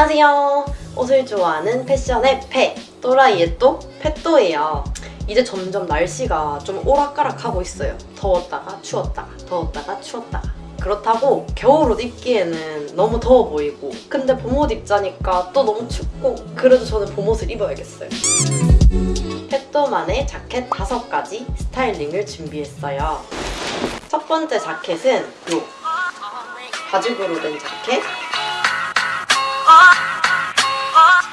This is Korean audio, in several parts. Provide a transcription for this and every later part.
안녕하세요. 옷을 좋아하는 패션의 패, 또라이의 또, 패또예요. 이제 점점 날씨가 좀 오락가락하고 있어요. 더웠다가 추웠다가, 더웠다가 추웠다가. 그렇다고 겨울옷 입기에는 너무 더워 보이고 근데 봄옷 입자니까 또 너무 춥고 그래도 저는 봄옷을 입어야겠어요. 패또만의 자켓 5가지 스타일링을 준비했어요. 첫 번째 자켓은 요 가죽으로 된 자켓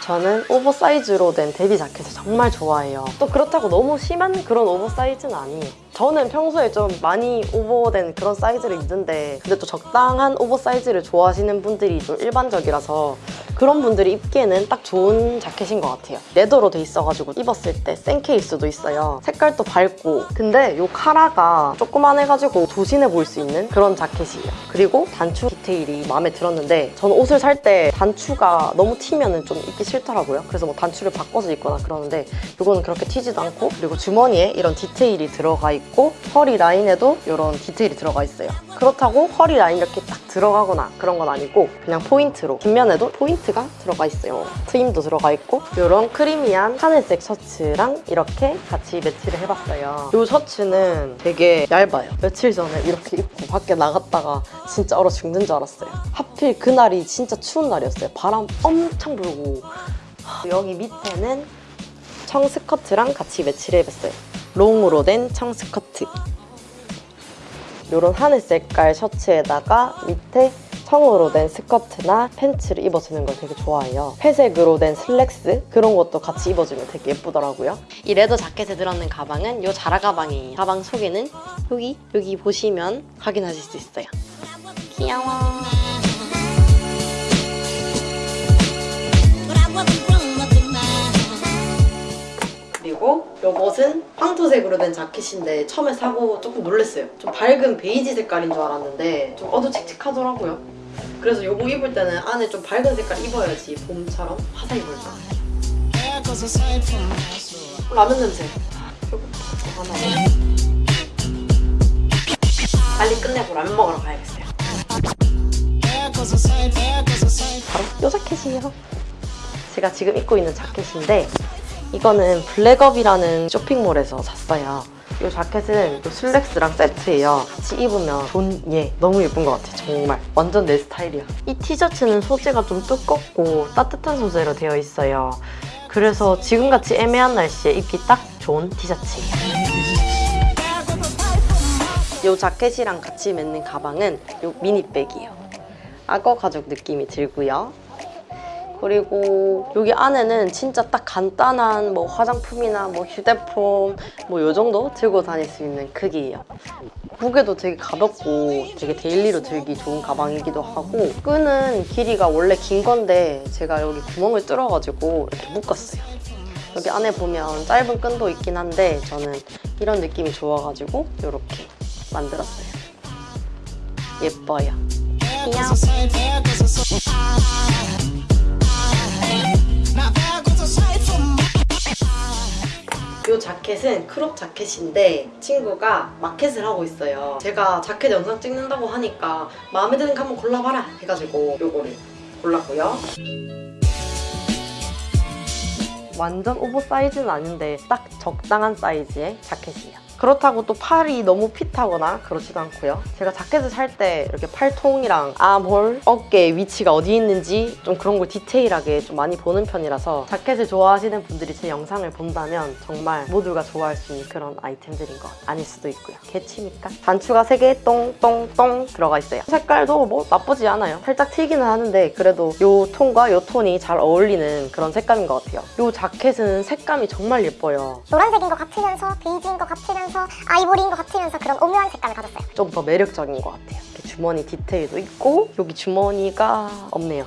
저는 oversize로 된 daddy 자켓을 정말 좋아해요. 또 그렇다고 너무 심한 그런 oversize는 아니에요. 저는 평소에 좀 많이 오버된 그런 사이즈를 입는데 근데 또 적당한 oversize를 좋아하시는 분들이 좀 일반적이라서 그런 분들이 입기에는 딱 좋은 자켓인 것 같아요. leather로 돼 있어가지고 입었을 때 센 케이스도 있어요. 색깔도 밝고 근데 이 카라가 조그만해가지고 조신해 보일 수 있는 그런 자켓이에요. 그리고 단추 디테일이 마음에 들었는데 저는 옷을 살 때 단추가 너무 튀면 좀 입기 싫더라고요. 그래서 뭐 단추를 바꿔서 입거나 그러는데 이거는 그렇게 튀지도 않고 그리고 주머니에 이런 디테일이 들어가 있고 허리 라인에도 이런 디테일이 들어가 있어요. 그렇다고 허리 라인 이렇게 딱 들어가거나 그런 건 아니고 그냥 포인트로 뒷면에도 포인트 가 들어가 있어요. 트임도 들어가 있고 이런 creamy한 하늘색 셔츠랑 이렇게 같이 매치를 해봤어요. 이 셔츠는 되게 얇아요. 며칠 전에 이렇게 입고 밖에 나갔다가 진짜 얼어 죽는 줄 알았어요. 하필 그날이 진짜 추운 날이었어요. 바람 엄청 불고 여기 밑에는 청 스커트랑 같이 매치를 해봤어요. 롱으로 된 청 스커트. 이런 하늘 색깔 셔츠에다가 밑에 청으로 된 스커트나 팬츠를 입어주는 걸 되게 좋아해요. 회색으로 된 슬랙스 그런 것도 같이 입어주면 되게 예쁘더라고요. 이 leather 자켓에 들었는 가방은 이 자라 가방이에요. 가방 속에는 여기 여기 보시면 확인하실 수 있어요. 귀여워. 그리고 이것은 황토색으로 된 자켓인데 처음에 사고 조금 놀랐어요. 좀 밝은 베이지 색깔인 줄 알았는데 좀 어두칙칙하더라고요. 그래서 이거 입을 때는 안에 좀 밝은 색깔 입어야지 봄처럼 보일 것 같아요. 라면 냄새. 이거 하나. 빨리 끝내고 라면 먹으러 가야겠어요. 바로 이 자켓이에요. 제가 지금 입고 있는 자켓인데 이거는 블랙업이라는 쇼핑몰에서 샀어요. 이 자켓은 이 슬랙스랑 세트예요. 같이 입으면 좋은, 예, 너무 예쁜 것 같아요. 정말. 완전 내 스타일이야. 이 티셔츠는 소재가 좀 두껍고 따뜻한 소재로 되어 있어요. 그래서 지금같이 애매한 날씨에 입기 딱 좋은 티셔츠예요. 이 자켓이랑 같이 맸는 가방은 이 mini bag이에요. 악어 가죽 느낌이 들고요. 그리고 여기 안에는 진짜 딱 간단한 뭐 화장품이나 뭐 휴대폰 뭐 요 정도 들고 다닐 수 있는 크기예요. 무게도 되게 가볍고 되게 daily로 들기 좋은 가방이기도 하고 끈은 길이가 원래 긴 건데 제가 여기 구멍을 뚫어가지고 이렇게 묶었어요. 여기 안에 보면 짧은 끈도 있긴 한데 저는 이런 느낌이 좋아가지고 이렇게 만들었어요. 예뻐요. 귀여워. 이 자켓은 crop 자켓인데 친구가 마켓을 하고 있어요. 제가 자켓 영상 찍는다고 하니까 마음에 드는 거 한번 골라봐라 해가지고 요거를 골랐고요. 완전 oversize는 아닌데 딱 적당한 사이즈의 자켓이에요. 그렇다고 또 팔이 너무 fit하거나 그렇지도 않고요. 제가 자켓을 살 때 이렇게 팔통이랑 armhole, 어깨 위치가 어디 있는지 좀 그런 걸 디테일하게 좀 많이 보는 편이라서 자켓을 좋아하시는 분들이 제 영상을 본다면 정말 모두가 좋아할 수 있는 그런 아이템들인 것 아닐 수도 있고요. 개취니까. 단추가 3개 똥똥똥 들어가 있어요. 색깔도 뭐 나쁘지 않아요. 살짝 튀기는 하는데 그래도 이 톤과 이 톤이 잘 어울리는 그런 색감인 것 같아요. 이 자켓은 색감이 정말 예뻐요. 노란색인 것 같으면서 베이지인 것 같으면서 아이보리인 것 같으면서 그런 오묘한 색감을 가졌어요. 좀더 매력적인 것 같아요. 주머니 디테일도 있고 여기 주머니가 없네요.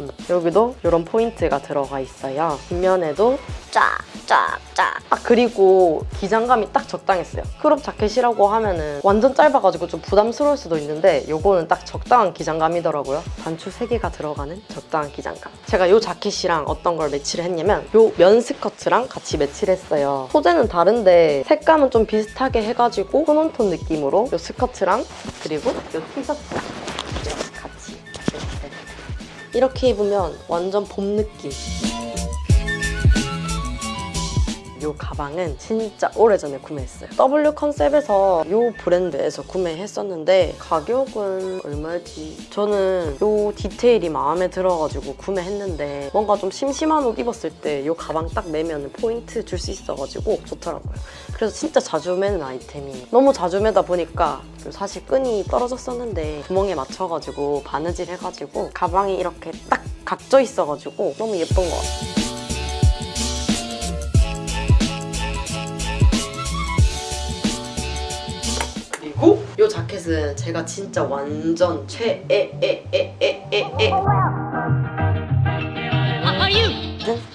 음, 여기도 이런 포인트가 들어가 있어요. 뒷면에도 쫙, 쫙, 쫙. 아, 그리고 기장감이 딱 적당했어요. crop 자켓이라고 하면은 완전 짧아가지고 좀 부담스러울 수도 있는데 이거는 딱 적당한 기장감이더라고요. 단추 3개가 들어가는 적당한 기장감. 제가 이 자켓이랑 어떤 걸 매치를 했냐면 이 면 스커트랑 같이 매치를 했어요. 소재는 다른데 색감은 좀 비슷하게 해가지고 tone on tone 느낌으로 이 스커트랑 그리고 이 티셔츠랑 같이 이렇게 입으면 완전 봄 느낌. 이 가방은 진짜 오래전에 구매했어요. W 컨셉에서 이 브랜드에서 구매했었는데 가격은 얼마였지? 저는 이 디테일이 마음에 들어가지고 구매했는데 뭔가 좀 심심한 옷 입었을 때 이 가방 딱 매면 포인트 줄 수 있어가지고 좋더라고요. 그래서 진짜 자주 매는 아이템이에요. 너무 자주 매다 보니까 사실 끈이 떨어졌었는데 구멍에 맞춰가지고 바느질 해가지고 가방이 이렇게 딱 각져 있어가지고 너무 예쁜 것 같아요. 이 자켓은 제가 진짜 완전 최애애애애애애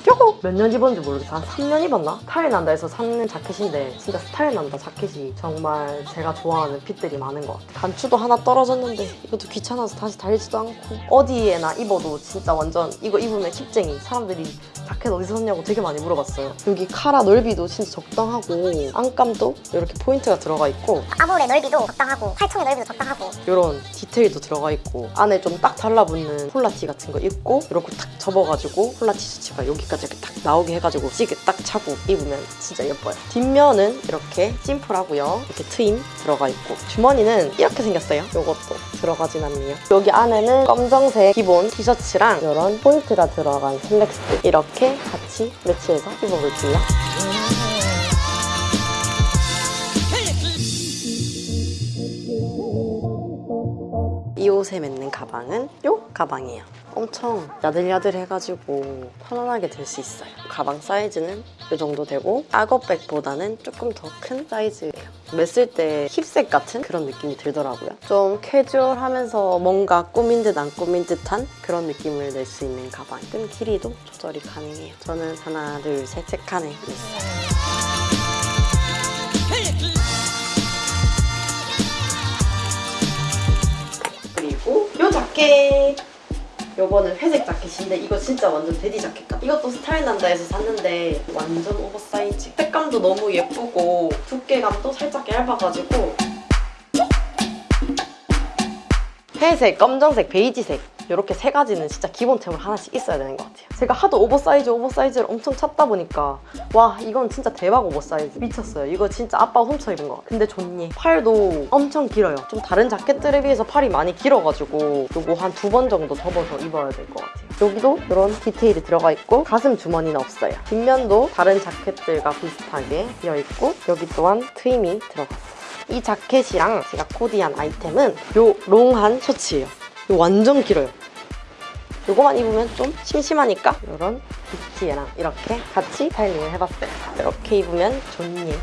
요거 몇년 입었는지 모르겠어. 한 3년 입었나? 스타일 난다 해서 샀는 자켓인데 진짜 스타일 난다 자켓이. 정말 제가 좋아하는 fit들이 많은 것 같아요. 단추도 하나 떨어졌는데 이것도 귀찮아서 다시 달지도 않고. 어디에나 입어도 진짜 완전 이거 입으면 hip쟁이. 사람들이 자켓 어디서 샀냐고 되게 많이 물어봤어요. 여기 카라 넓이도 진짜 적당하고 안감도 이렇게 포인트가 들어가 있고 armhole의 넓이도 적당하고 팔통의 넓이도 적당하고 이런 디테일도 들어가 있고 안에 좀 딱 달라붙는 폴라티 같은 거 입고 이렇게 탁 접어가지고 폴라 티 셔츠가 여기까지 이렇게 딱 나오게 해가지고 시계 딱 차고 입으면 진짜 예뻐요. 뒷면은 이렇게 심플하고요. 이렇게 트임 들어가 있고 주머니는 이렇게 생겼어요. 이것도 들어가진 않네요. 여기 안에는 검정색 기본 티셔츠랑 이런 포인트가 들어간 슬랙스 이렇게 같이 매치해서 입어볼게요 이 옷에 맺는 가방은 요 가방이에요. 엄청 야들야들해가지고 편안하게 들 수 있어요. 가방 사이즈는 이 정도 되고 악어백보다는 조금 더 큰 사이즈예요. 맸을 때 hip sack 같은 그런 느낌이 들더라고요. 좀 캐주얼하면서 뭔가 꾸민 듯 안 꾸민 듯한 그런 느낌을 낼 수 있는 가방. 끈 길이도 조절이 가능해요. 저는 하나, 둘, 셋, 세 칸에 있어요. 자켓 요거는 회색 자켓인데 이거 진짜 완전 daddy 자켓 같아 이것도 스타일 난다 해서 샀는데 완전 오버사이즈. 색감도 너무 예쁘고 두께감도 살짝 얇아가지고. 회색, 검정색, 베이지색 이렇게 세 가지는 진짜 기본템으로 하나씩 있어야 되는 것 같아요. 제가 하도 oversize oversize를 엄청 찾다 보니까 와 이건 진짜 대박 오버사이즈. 미쳤어요. 이거 진짜 아빠가 훔쳐 입은 거. 근데 존니 팔도 엄청 길어요. 좀 다른 자켓들에 비해서 팔이 많이 길어가지고 요거 한 두 번 정도 접어서 입어야 될 것 같아요. 여기도 이런 디테일이 들어가 있고 가슴 주머니는 없어요. 뒷면도 다른 자켓들과 비슷하게 되어 있고 여기 또한 트임이 들어갔어요. 이 자켓이랑 제가 코디한 아이템은 요 롱한 셔츠예요. 이거 완전 길어요 요거만 입으면 좀 심심하니까 이런 비티에랑 이렇게 같이 스타일링을 해봤어요. 이렇게 입으면 좋니